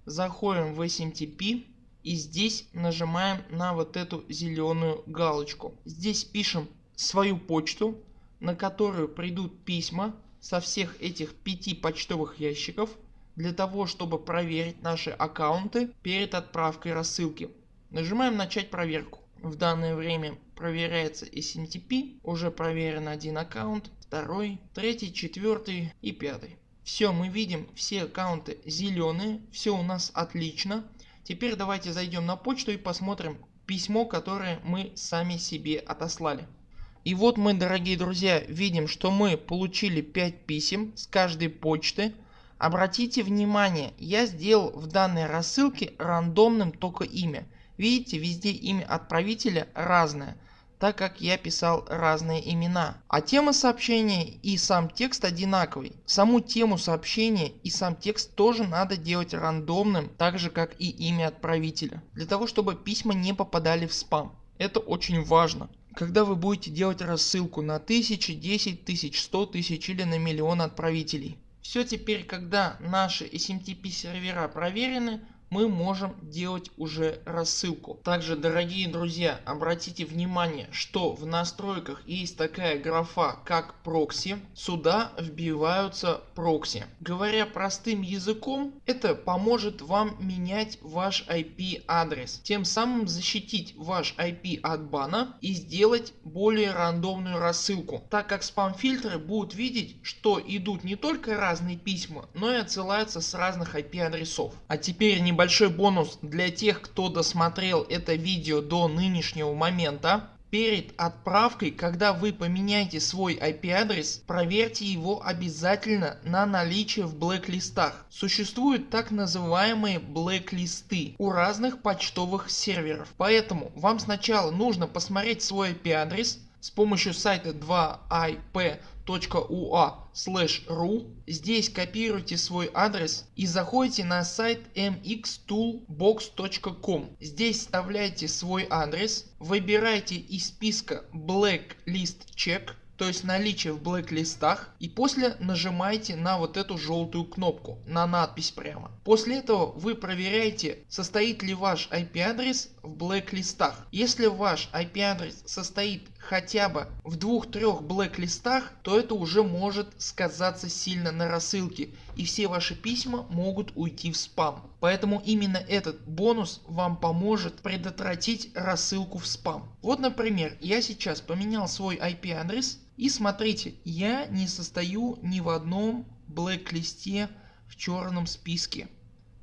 заходим в SMTP и здесь нажимаем на вот эту зеленую галочку. Здесь пишем свою почту на которую придут письма со всех этих пяти почтовых ящиков для того чтобы проверить наши аккаунты перед отправкой рассылки. Нажимаем начать проверку. В данное время проверяется SMTP, уже проверен один аккаунт, второй, третий, четвертый и пятый. Все мы видим все аккаунты зеленые, все у нас отлично. Теперь давайте зайдем на почту и посмотрим письмо которое мы сами себе отослали. И вот мы дорогие друзья видим что мы получили 5 писем с каждой почты. Обратите внимание я сделал в данной рассылке рандомным только имя. Видите везде имя отправителя разное так как я писал разные имена. А тема сообщения и сам текст одинаковый. Саму тему сообщения и сам текст тоже надо делать рандомным, так же как и имя отправителя. Для того чтобы письма не попадали в спам. Это очень важно. Когда вы будете делать рассылку на тысячи, 10 тысяч, 100 тысяч или на миллион отправителей. Все теперь когда наши SMTP сервера проверены мы можем делать уже рассылку. Также дорогие друзья обратите внимание что в настройках есть такая графа как прокси. Сюда вбиваются прокси. Говоря простым языком это поможет вам менять ваш IP адрес. Тем самым защитить ваш IP от бана и сделать более рандомную рассылку. Так как спам фильтры будут видеть что идут не только разные письма но и отсылаются с разных IP адресов. А теперь небольшой небольшой бонус для тех кто досмотрел это видео до нынешнего момента. Перед отправкой, когда вы поменяете свой IP адрес, проверьте его обязательно на наличие в блэк-листах. Существуют так называемые блэк-листы у разных почтовых серверов. Поэтому вам сначала нужно посмотреть свой IP адрес с помощью сайта 2ip ua/ru. Здесь копируйте свой адрес и заходите на сайт mxtoolbox.com. Здесь вставляйте свой адрес, выбирайте из списка Blacklist Check то есть наличие в блэк-листах и после нажимаете на вот эту желтую кнопку, на надпись прямо. После этого вы проверяете состоит ли ваш IP адрес в блэк-листах. Если ваш IP адрес состоит хотя бы в двух-трех блэк-листах, то это уже может сказаться сильно на рассылке и все ваши письма могут уйти в спам. Поэтому именно этот бонус вам поможет предотвратить рассылку в спам. Вот например я сейчас поменял свой IP адрес и смотрите я не состою ни в одном блэк-листе в черном списке.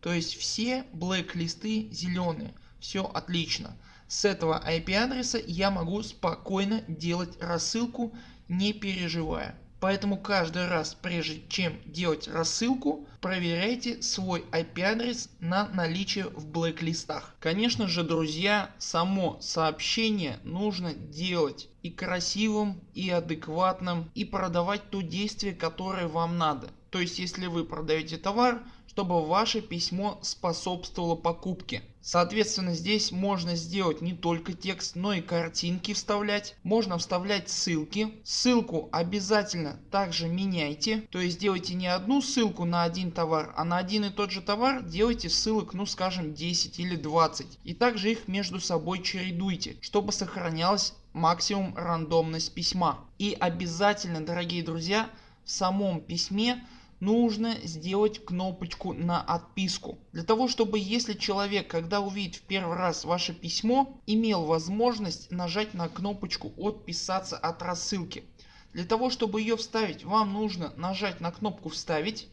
То есть все блэк-листы зеленые. Все отлично. С этого IP адреса я могу спокойно делать рассылку не переживая. Поэтому каждый раз прежде чем делать рассылку проверяйте свой IP адрес на наличие в блэк-листах. Конечно же друзья само сообщение нужно делать и красивым и адекватным и продавать то действие которое вам надо. То есть если вы продаете товар чтобы ваше письмо способствовало покупке. Соответственно здесь можно сделать не только текст, но и картинки вставлять. Можно вставлять ссылки. Ссылку обязательно также меняйте. То есть делайте не одну ссылку на один товар, а на один и тот же товар делайте ссылок ну скажем 10 или 20. И также их между собой чередуйте, чтобы сохранялась максимум рандомность письма. И обязательно дорогие друзья в самом письме нужно сделать кнопочку на отписку. Для того чтобы если человек когда увидит в первый раз ваше письмо имел возможность нажать на кнопочку отписаться от рассылки. Для того чтобы ее вставить вам нужно нажать на кнопку вставить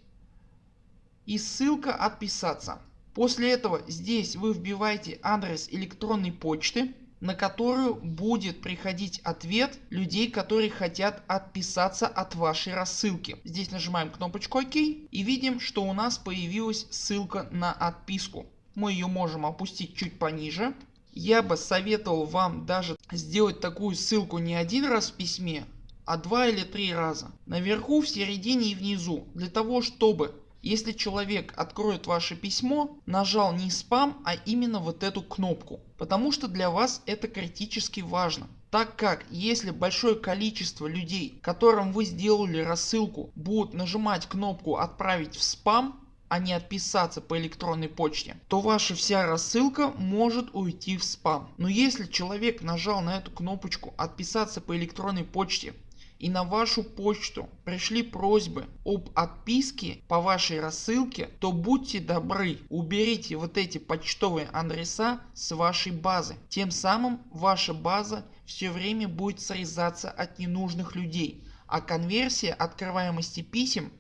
и ссылка отписаться. После этого здесь вы вбиваете адрес электронной почты на которую будет приходить ответ людей которые хотят отписаться от вашей рассылки. Здесь нажимаем кнопочку ОК и видим что у нас появилась ссылка на отписку. Мы ее можем опустить чуть пониже. Я бы советовал вам даже сделать такую ссылку не один раз в письме а два или три раза. Наверху, в середине и внизу. Для того чтобы если человек откроет ваше письмо, нажал не спам, а именно вот эту кнопку. Потому что для вас это критически важно. Так как если большое количество людей которым вы сделали рассылку будут нажимать кнопку отправить в спам а не отписаться по электронной почте, то ваша вся рассылка может уйти в спам. Но если человек нажал на эту кнопочку отписаться по электронной почте и на вашу почту пришли просьбы об отписке по вашей рассылке, то будьте добры уберите вот эти почтовые адреса с вашей базы. Тем самым ваша база все время будет срезаться от ненужных людей, а конверсия открываемости писем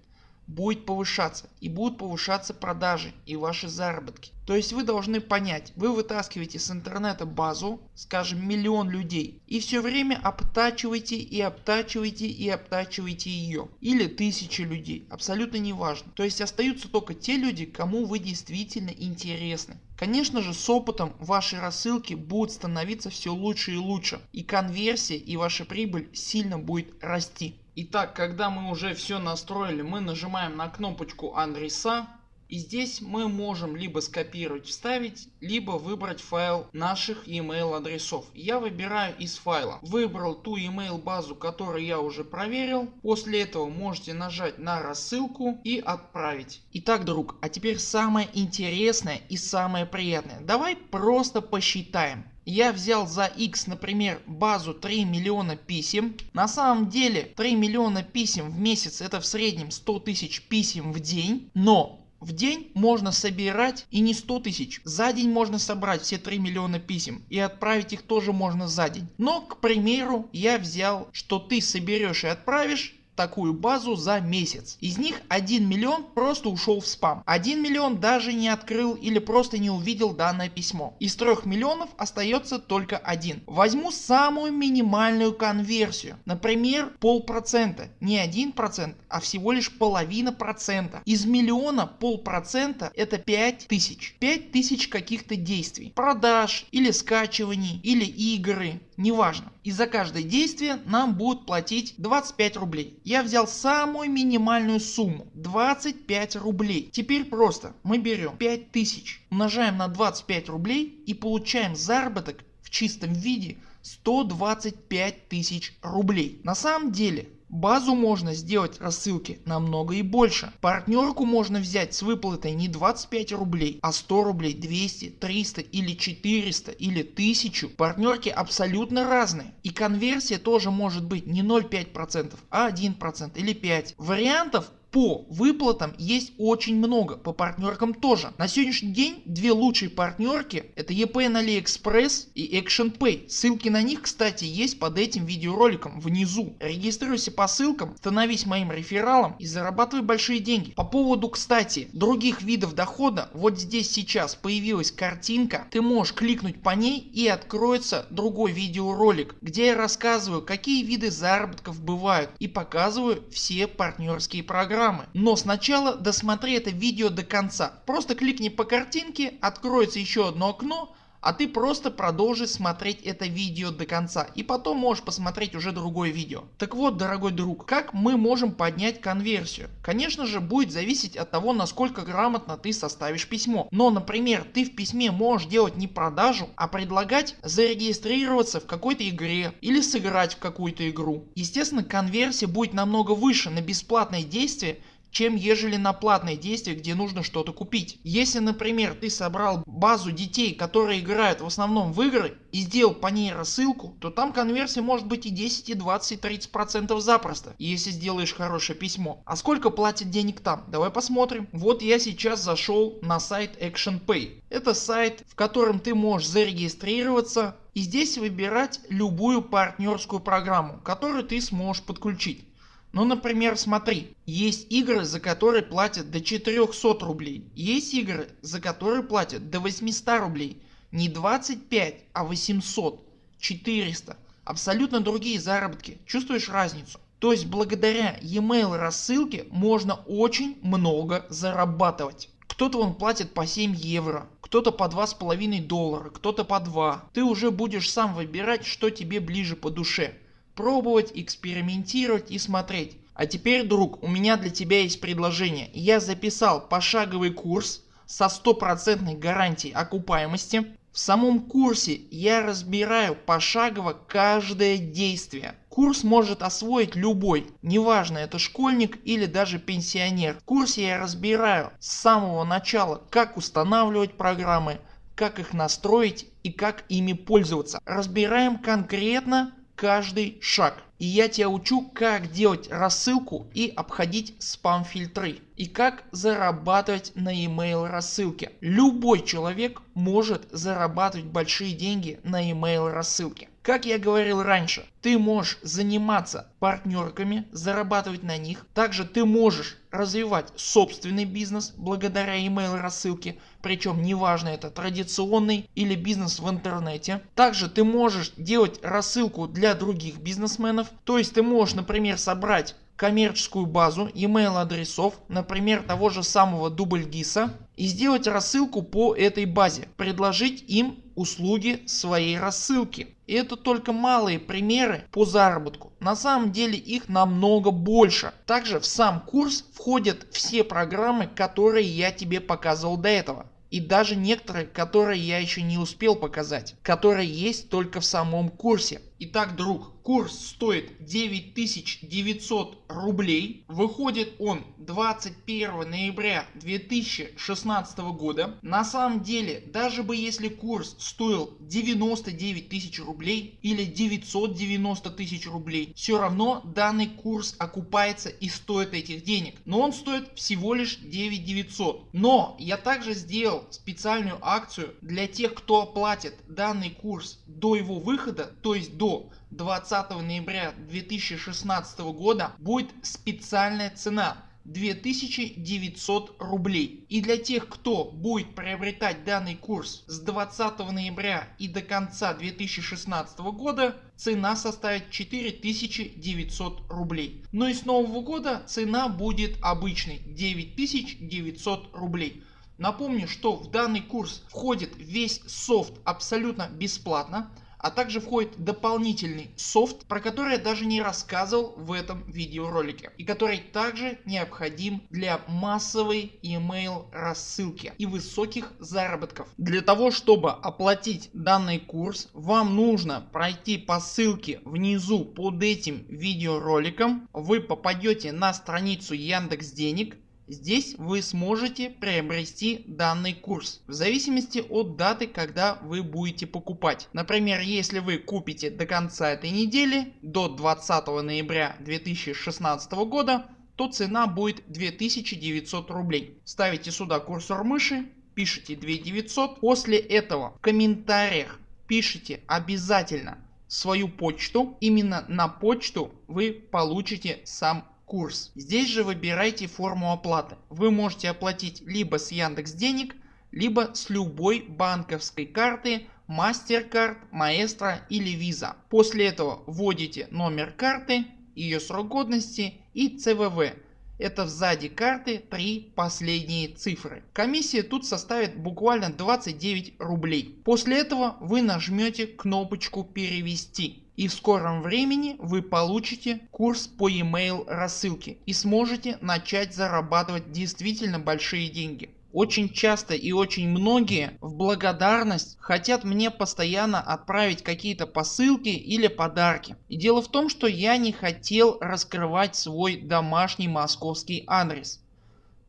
будет повышаться и будут повышаться продажи и ваши заработки. То есть вы должны понять, вы вытаскиваете с интернета базу, скажем миллион людей и все время обтачиваете и обтачиваете и обтачиваете ее. Или тысячи людей, абсолютно не важно. То есть остаются только те люди, кому вы действительно интересны. Конечно же с опытом ваши рассылки будут становиться все лучше и лучше и конверсия и ваша прибыль сильно будет расти. Итак, когда мы уже все настроили, мы нажимаем на кнопочку адреса. И здесь мы можем либо скопировать вставить, либо выбрать файл наших email адресов. Я выбираю из файла. Выбрал ту email базу которую я уже проверил. После этого можете нажать на рассылку и отправить. Итак друг, а теперь самое интересное и самое приятное. Давай просто посчитаем я взял за x например базу 3 миллиона писем. На самом деле 3 миллиона писем в месяц это в среднем 100 тысяч писем в день. Но в день можно собирать и не 100 тысяч. За день можно собрать все 3 миллиона писем и отправить их тоже можно за день. Но к примеру я взял что ты соберешь и отправишь такую базу за месяц. Из них 1 миллион просто ушел в спам. 1 миллион даже не открыл или просто не увидел данное письмо. Из 3 миллионов остается только один. Возьму самую минимальную конверсию. Например полпроцента. Не 1% а всего лишь половина процента. Из миллиона полпроцента это 5000. 5000 каких-то действий. Продаж или скачиваний или игры неважно. И за каждое действие нам будут платить 25 рублей. Я взял самую минимальную сумму 25 рублей. Теперь просто мы берем 5000 умножаем на 25 рублей и получаем заработок в чистом виде 125 тысяч рублей. На самом деле Базу можно сделать рассылки намного и больше. Партнерку можно взять с выплатой не 25 рублей, а 100 рублей, 200, 300 или 400 или 1000. Партнерки абсолютно разные. И конверсия тоже может быть не 0,5%, а 1% или 5%. Вариантов по выплатам есть очень много, по партнеркам тоже. На сегодняшний день две лучшие партнерки это EPN AliExpress и Action Pay. Ссылки на них кстати есть под этим видеороликом внизу. Регистрируйся по ссылкам, становись моим рефералом и зарабатывай большие деньги. По поводу кстати других видов дохода вот здесь сейчас появилась картинка. Ты можешь кликнуть по ней и откроется другой видеоролик где я рассказываю какие виды заработков бывают и показываю все партнерские программы программы. Но сначала досмотри это видео до конца. Просто кликни по картинке, откроется еще одно окно а ты просто продолжи смотреть это видео до конца и потом можешь посмотреть уже другое видео. Так вот дорогой друг, как мы можем поднять конверсию? Конечно же будет зависеть от того насколько грамотно ты составишь письмо. Но например ты в письме можешь делать не продажу, а предлагать зарегистрироваться в какой-то игре или сыграть в какую-то игру. Естественно конверсия будет намного выше на бесплатное действие чем ежели на платные действия где нужно что-то купить. Если например ты собрал базу детей которые играют в основном в игры и сделал по ней рассылку то там конверсия может быть и 10 и 20 и 30 процентов запросто если сделаешь хорошее письмо. А сколько платят денег там? Давай посмотрим. Вот я сейчас зашел на сайт ActionPay. Это сайт в котором ты можешь зарегистрироваться и здесь выбирать любую партнерскую программу которую ты сможешь подключить. Ну например смотри, есть игры за которые платят до 400 рублей, есть игры за которые платят до 800 рублей. Не 25, а 800, 400. Абсолютно другие заработки. Чувствуешь разницу? То есть благодаря e-mail рассылке можно очень много зарабатывать. Кто-то он платит по 7 евро, кто-то по 2,5 доллара, кто-то по 2. Ты уже будешь сам выбирать что тебе ближе по душе пробовать, экспериментировать и смотреть. А теперь друг у меня для тебя есть предложение. Я записал пошаговый курс со стопроцентной гарантией окупаемости. В самом курсе я разбираю пошагово каждое действие. Курс может освоить любой, неважно это школьник или даже пенсионер. В курсе я разбираю с самого начала как устанавливать программы, как их настроить и как ими пользоваться. Разбираем конкретно каждый шаг. И я тебя учу как делать рассылку и обходить спам фильтры. И как зарабатывать на email рассылке. Любой человек может зарабатывать большие деньги на email рассылке. Как я говорил раньше, ты можешь заниматься партнерками, зарабатывать на них. Также ты можешь развивать собственный бизнес благодаря email рассылке. Причем неважно это традиционный или бизнес в интернете. Также ты можешь делать рассылку для других бизнесменов. То есть ты можешь например собрать коммерческую базу email адресов, например того же самого Дубльгиса и сделать рассылку по этой базе, предложить им услуги своей рассылки. И это только малые примеры по заработку. На самом деле их намного больше. Также в сам курс входят все программы которые я тебе показывал до этого и даже некоторые которые я еще не успел показать, которые есть только в самом курсе. Итак друг, курс стоит 9900 рублей. Выходит он 21 ноября 2016 года. На самом деле даже бы если курс стоил 99 тысяч рублей или 990 тысяч рублей все равно данный курс окупается и стоит этих денег. Но он стоит всего лишь 9900. Но я также сделал специальную акцию для тех кто оплатит данный курс до его выхода то есть до до 20 ноября 2016 года будет специальная цена 2900 рублей. И для тех кто будет приобретать данный курс с 20 ноября и до конца 2016 года цена составит 4900 рублей. Но и с нового года цена будет обычной 9900 рублей. Напомню что в данный курс входит весь софт абсолютно бесплатно а также входит дополнительный софт, про который я даже не рассказывал в этом видеоролике и который также необходим для массовой email рассылки и высоких заработков. Для того чтобы оплатить данный курс вам нужно пройти по ссылке внизу под этим видеороликом. Вы попадете на страницу Яндекс Денег Здесь вы сможете приобрести данный курс в зависимости от даты когда вы будете покупать. Например если вы купите до конца этой недели до 20 ноября 2016 года то цена будет 2900 рублей. Ставите сюда курсор мыши, пишите 2900. После этого в комментариях пишите обязательно свою почту. Именно на почту вы получите сам курс. Здесь же выбирайте форму оплаты. Вы можете оплатить либо с Яндекс Денег, либо с любой банковской карты MasterCard, Maestro или Visa. После этого вводите номер карты, ее срок годности и CVV. Это сзади карты три последние цифры. Комиссия тут составит буквально 29 рублей. После этого вы нажмете кнопочку перевести и в скором времени вы получите курс по email рассылке и сможете начать зарабатывать действительно большие деньги. очень часто и очень многие в благодарность хотят мне постоянно отправить какие-то посылки или подарки. И дело в том что я не хотел раскрывать свой домашний московский адрес.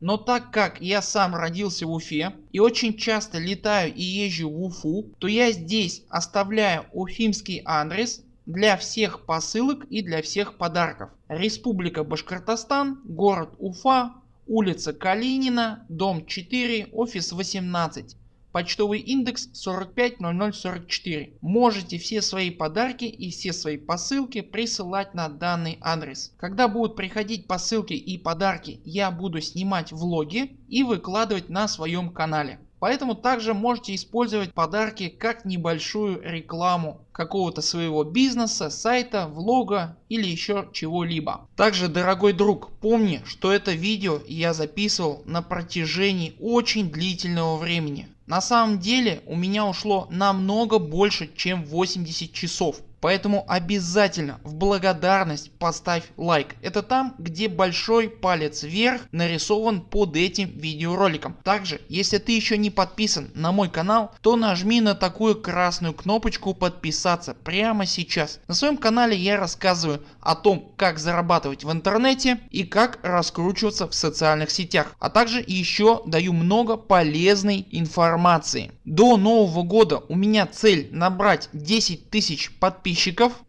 Но так как я сам родился в Уфе и очень часто летаю и езжу в Уфу, то я здесь оставляю уфимский адрес для всех посылок и для всех подарков. Республика Башкортостан, город Уфа, улица Калинина, дом 4, офис 18. Почтовый индекс 450044. Можете все свои подарки и все свои посылки присылать на данный адрес. Когда будут приходить посылки и подарки я буду снимать влоги и выкладывать на своем канале. Поэтому также можете использовать подарки как небольшую рекламу какого-то своего бизнеса, сайта, влога или еще чего-либо. Также дорогой друг помни что это видео я записывал на протяжении очень длительного времени. На самом деле у меня ушло намного больше чем 80 часов. Поэтому обязательно в благодарность поставь лайк. Это там где большой палец вверх нарисован под этим видеороликом. Также если ты еще не подписан на мой канал то нажми на такую красную кнопочку подписаться прямо сейчас. На своем канале я рассказываю о том как зарабатывать в интернете и как раскручиваться в социальных сетях. А также еще даю много полезной информации. До нового года у меня цель набрать 10 тысяч подписчиков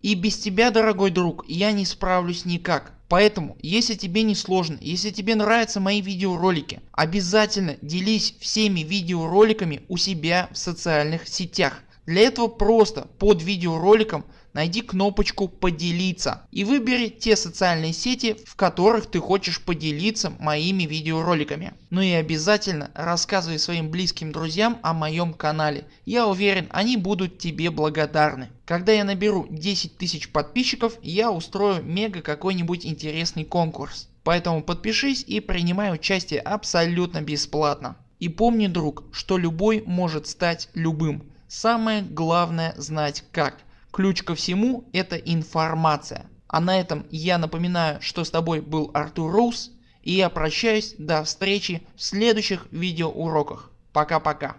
и без тебя дорогой друг я не справлюсь никак. Поэтому если тебе не сложно, если тебе нравятся мои видеоролики, обязательно делись всеми видеороликами у себя в социальных сетях. Для этого просто под видеороликом найди кнопочку поделиться и выбери те социальные сети в которых ты хочешь поделиться моими видеороликами. Ну и обязательно рассказывай своим близким друзьям о моем канале. Я уверен они будут тебе благодарны. Когда я наберу 10 тысяч подписчиков я устрою мега какой-нибудь интересный конкурс. Поэтому подпишись и принимай участие абсолютно бесплатно. И помни друг, что любой может стать любым. Самое главное знать как. Ключ ко всему это информация. А на этом я напоминаю что с тобой был Артур Роуз и я прощаюсь до встречи в следующих видеоуроках. Пока пока.